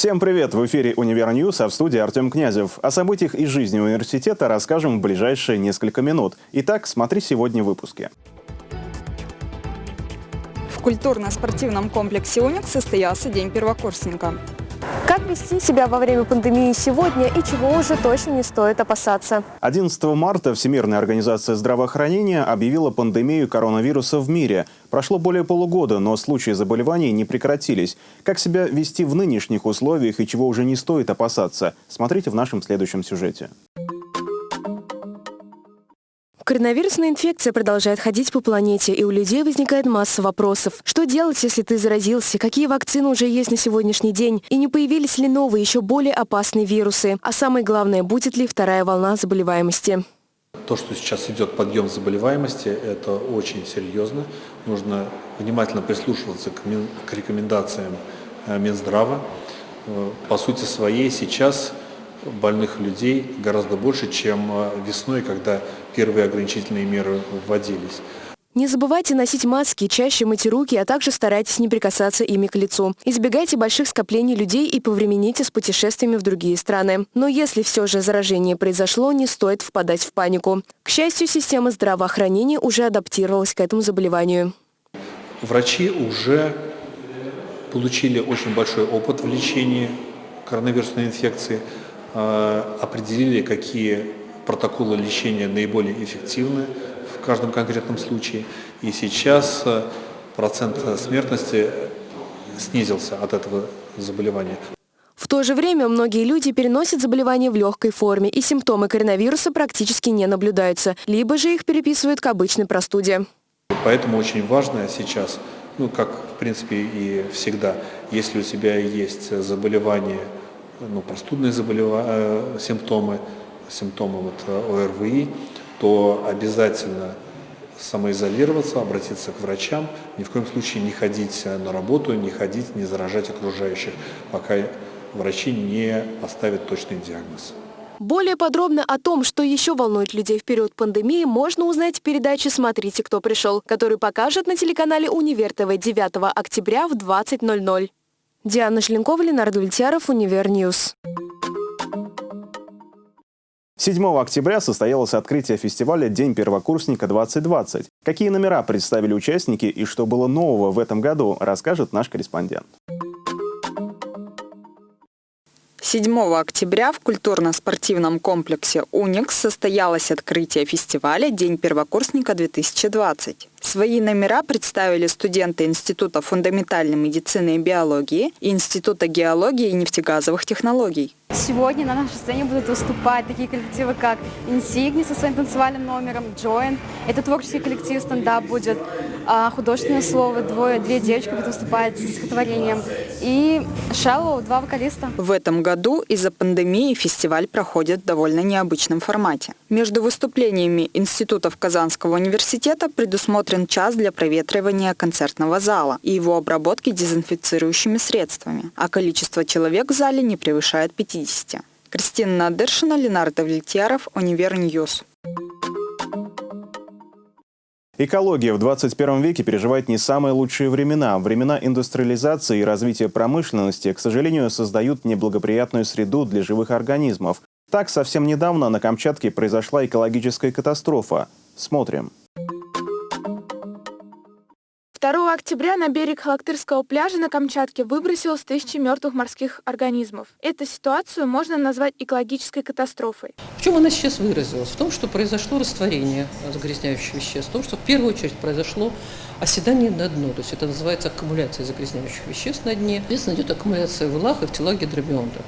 Всем привет! В эфире «Универ а в студии Артем Князев. О событиях из жизни университета расскажем в ближайшие несколько минут. Итак, смотри сегодня в выпуске. В культурно-спортивном комплексе «Уникс» состоялся День первокурсника. Как вести себя во время пандемии сегодня и чего уже точно не стоит опасаться? 11 марта Всемирная организация здравоохранения объявила пандемию коронавируса в мире. Прошло более полугода, но случаи заболеваний не прекратились. Как себя вести в нынешних условиях и чего уже не стоит опасаться? Смотрите в нашем следующем сюжете. Коронавирусная инфекция продолжает ходить по планете, и у людей возникает масса вопросов. Что делать, если ты заразился? Какие вакцины уже есть на сегодняшний день? И не появились ли новые, еще более опасные вирусы? А самое главное, будет ли вторая волна заболеваемости? То, что сейчас идет подъем заболеваемости, это очень серьезно. Нужно внимательно прислушиваться к рекомендациям э, Минздрава. Э, по сути своей сейчас больных людей гораздо больше, чем э, весной, когда первые ограничительные меры вводились. Не забывайте носить маски, чаще мыть руки, а также старайтесь не прикасаться ими к лицу. Избегайте больших скоплений людей и повремените с путешествиями в другие страны. Но если все же заражение произошло, не стоит впадать в панику. К счастью, система здравоохранения уже адаптировалась к этому заболеванию. Врачи уже получили очень большой опыт в лечении коронавирусной инфекции. Э, определили, какие протоколы лечения наиболее эффективны в каждом конкретном случае. И сейчас э, процент смертности снизился от этого заболевания. В то же время многие люди переносят заболевание в легкой форме, и симптомы коронавируса практически не наблюдаются, либо же их переписывают к обычной простуде. Поэтому очень важно сейчас, ну как в принципе и всегда, если у тебя есть заболевание ну, простудные заболевания, э, симптомы, симптомы вот э, ОРВИ, то обязательно самоизолироваться, обратиться к врачам, ни в коем случае не ходить э, на работу, не ходить, не заражать окружающих, пока врачи не поставят точный диагноз. Более подробно о том, что еще волнует людей в период пандемии, можно узнать в передаче «Смотрите, кто пришел», который покажет на телеканале «Универ ТВ» 9 октября в 20.00. Диана Шленкова, Ленар Давлетьяров, Univer News. 7 октября состоялось открытие фестиваля «День первокурсника-2020». Какие номера представили участники и что было нового в этом году, расскажет наш корреспондент. 7 октября в культурно-спортивном комплексе «Уникс» состоялось открытие фестиваля «День первокурсника-2020». Свои номера представили студенты Института фундаментальной медицины и биологии и Института геологии и нефтегазовых технологий. Сегодня на нашей сцене будут выступать такие коллективы, как Insigni со своим танцевальным номером, Join. Это творческий коллектив, стендап будет. А художественное слово, двое, две девочки будут выступать с стихотворением. И Shallow, два вокалиста. В этом году из-за пандемии фестиваль проходит в довольно необычном формате. Между выступлениями институтов Казанского университета предусмотрен час для проветривания концертного зала и его обработки дезинфицирующими средствами, а количество человек в зале не превышает 50. Кристина Надыршина, Ленар Давлетьяров, Univer News. Экология в 21 веке переживает не самые лучшие времена. Времена индустриализации и развития промышленности, к сожалению, создают неблагоприятную среду для живых организмов. Так, совсем недавно на Камчатке произошла экологическая катастрофа. Смотрим. Октября на берег Халактырского пляжа на Камчатке выбросилось тысячи мертвых морских организмов. Эту ситуацию можно назвать экологической катастрофой. В чем она сейчас выразилась? В том, что произошло растворение загрязняющих веществ, в том, что в первую очередь произошло оседание на дно, то есть это называется аккумуляция загрязняющих веществ на дне. Соответственно, идет аккумуляция в илах и в телах гидробионта.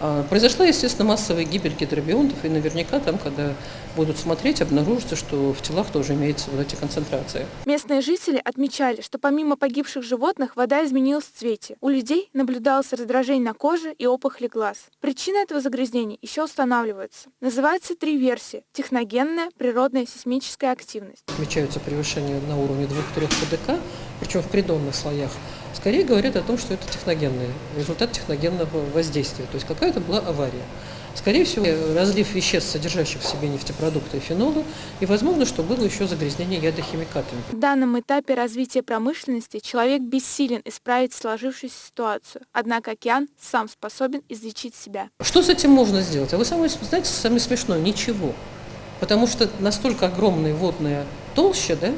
А, произошла, естественно, массовая гибель гидробионтов, и наверняка там, когда будут смотреть, обнаружится, что в телах тоже имеются вот эти концентрации. Местные жители отмечали, что помимо погибших животных, вода изменилась в цвете. У людей наблюдалось раздражение на коже и опухоли глаз. Причина этого загрязнения еще устанавливается. Называется три версии. Техногенная, природная, сейсмическая активность. Отмечаются превышения на уровне 2-3 ПДК, причем в придонных слоях скорее говорят о том, что это техногенный, результат техногенного воздействия. То есть какая-то была авария. Скорее всего, разлив веществ, содержащих в себе нефтепродукты и фенолы, и возможно, что было еще загрязнение ядохимикатами. В данном этапе развития промышленности человек бессилен исправить сложившуюся ситуацию, однако океан сам способен излечить себя. Что с этим можно сделать? А вы самое, знаете, самое смешное – ничего. Потому что настолько огромная водная толща, да,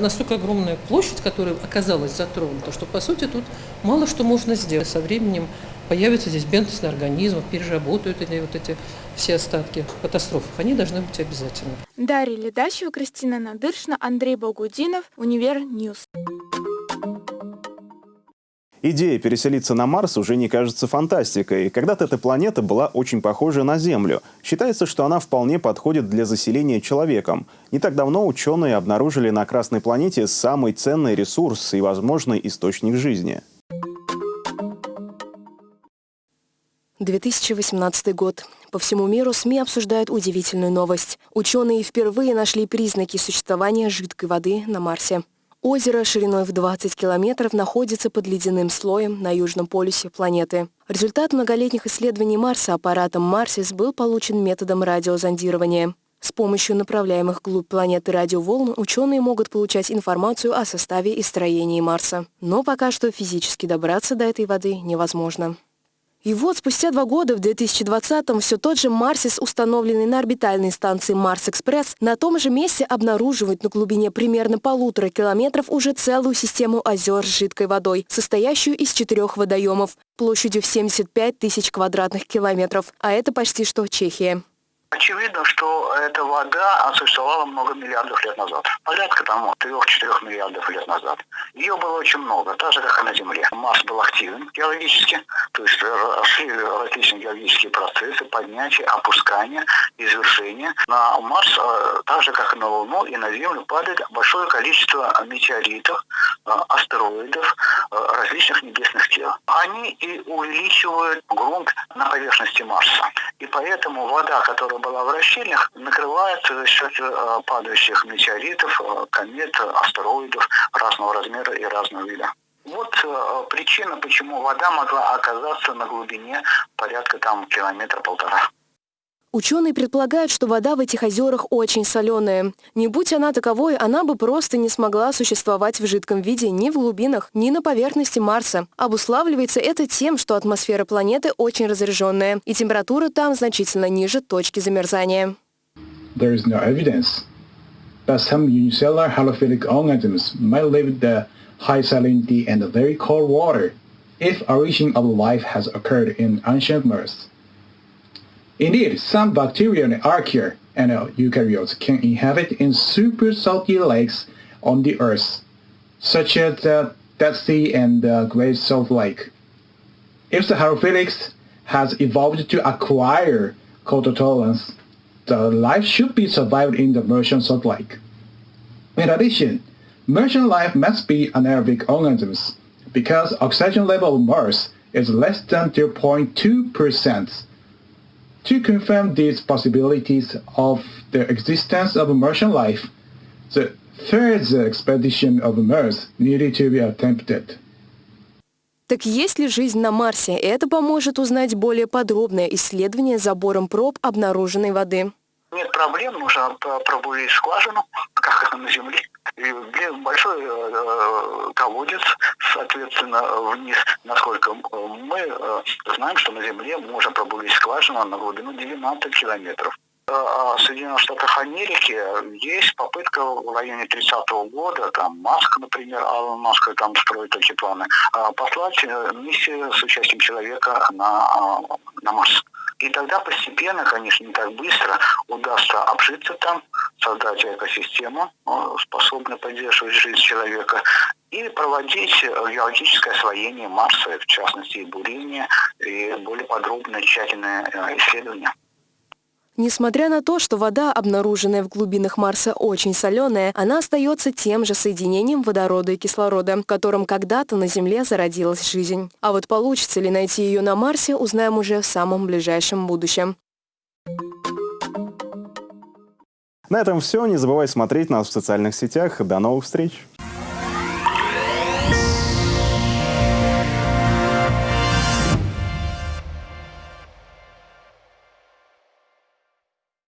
настолько огромная площадь, которая оказалась затронута, что, по сути, тут мало что можно сделать. Со временем появится здесь бентос, организмы переработают эти, вот эти все остатки катастроф. Они должны быть обязательно. Дарья Ледачева, Кристина Надыршина, Андрей Богудинов, Univer News. Идея переселиться на Марс уже не кажется фантастикой. Когда-то эта планета была очень похожа на Землю. Считается, что она вполне подходит для заселения человеком. Не так давно ученые обнаружили на Красной планете самый ценный ресурс и возможный источник жизни. 2018 год. По всему миру СМИ обсуждают удивительную новость. Ученые впервые нашли признаки существования жидкой воды на Марсе. Озеро шириной в 20 километров находится под ледяным слоем на южном полюсе планеты. Результат многолетних исследований Марса аппаратом Марсис был получен методом радиозондирования. С помощью направляемых вглубь планеты радиоволн ученые могут получать информацию о составе и строении Марса. Но пока что физически добраться до этой воды невозможно. И вот спустя два года, в 2020-м, все тот же Марсис, установленный на орбитальной станции Марс-Экспресс, на том же месте обнаруживает на глубине примерно полутора километров уже целую систему озер с жидкой водой, состоящую из четырех водоемов, площадью в 75 тысяч квадратных километров, а это почти что Чехия. Очевидно, что эта вода существовала много миллиардов лет назад. Порядка там 3-4 миллиардов лет назад. Ее было очень много, так же, как и на Земле. Марс был активен геологически, то есть шли различные геологические процессы, поднятие, опускание, извершение. На Марс, э, так же, как и на Луну и на Землю, падает большое количество метеоритов, э, астероидов, э, различных небесных тел. Они и увеличивают грунт на поверхности Марса. И поэтому вода, которая была в расщельях, накрывается за счет э, падающих метеоритов, э, комет, астероидов разного размера и разного вида. Вот э, причина, почему вода могла оказаться на глубине порядка там километра-полтора. Ученые предполагают, что вода в этих озерах очень соленая. Не будь она таковой, она бы просто не смогла существовать в жидком виде ни в глубинах, ни на поверхности Марса. Обуславливается это тем, что атмосфера планеты очень разряженная, и температура там значительно ниже точки замерзания. There is no evidence, but some unicellular halophilic organisms might live the high salinity and very cold water if origin of life has occurred in ancient Mars. Indeed, some bacteria and archaea and eukaryotes can inhabit in super salty lakes on the Earth, such as the Dead Sea and the Great Salt Lake. If the halophilics has evolved to acquire cold tolerance, the life should be survived in the Martian salt lake. In addition, Martian life must be anaerobic organisms because oxygen level of Mars is less than 0.2%. To confirm these possibilities of the existence of Martian life, the third expedition of Mars needed to be attempted. Так есть ли жизнь на Марсе? Это поможет узнать более подробное исследование забором проб обнаруженной воды. Нет проблем, нужно пробурить скважину, как на Земле. И большой э, колодец, соответственно, вниз, насколько мы э, знаем, что на Земле можно пробурить скважину на глубину 90 километров. Э, а в Соединенных Штатах Америки есть попытка в районе 30-го года, там Маск, например, Алан Маск там строит такие планы, послать миссию с участием человека на, на Марс. И тогда постепенно, конечно, не так быстро удастся обжиться там, создать экосистему, э, способную поддерживать жизнь человека, и проводить геологическое освоение Марса, в частности, и бурение, и более подробное, тщательное э, исследование. Несмотря на то, что вода, обнаруженная в глубинах Марса, очень соленая, она остается тем же соединением водорода и кислорода, которым когда-то на Земле зародилась жизнь. А вот получится ли найти ее на Марсе, узнаем уже в самом ближайшем будущем. На этом все. Не забывай смотреть нас в социальных сетях. До новых встреч!